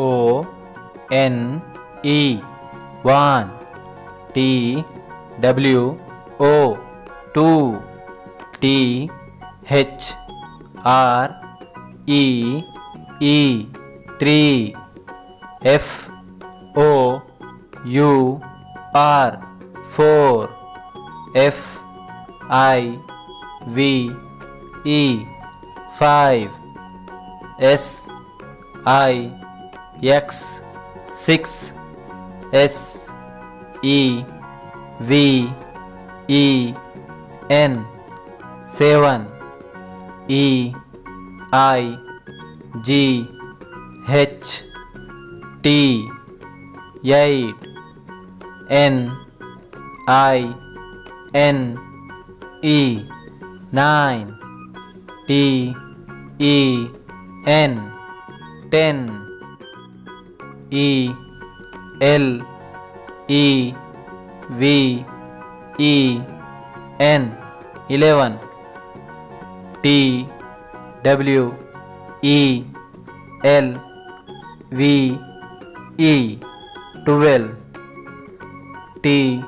O N E one T W O two T H R E E three F O U R four F I V E five S I X six S E V E N seven E I G H T eight N I N E nine T E N ten E L E V E N eleven T W E L V E twelve T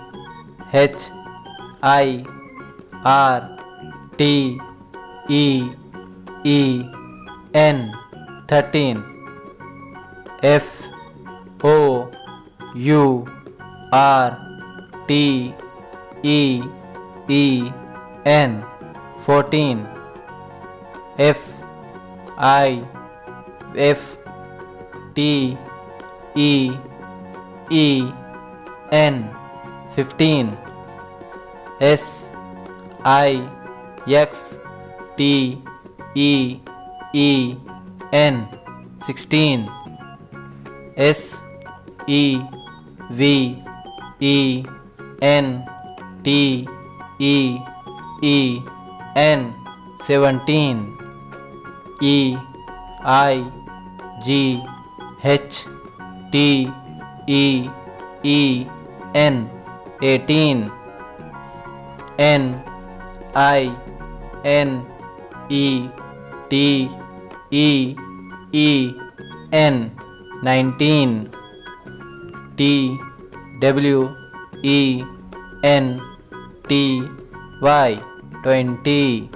H I R T E E N thirteen F O U R T E E N fourteen. F I F T E E N fifteen. S I X T E E N sixteen. S E V E N T E E N seventeen. E I G H T E E N eighteen. N I N E T E E N nineteen T W E N T Y twenty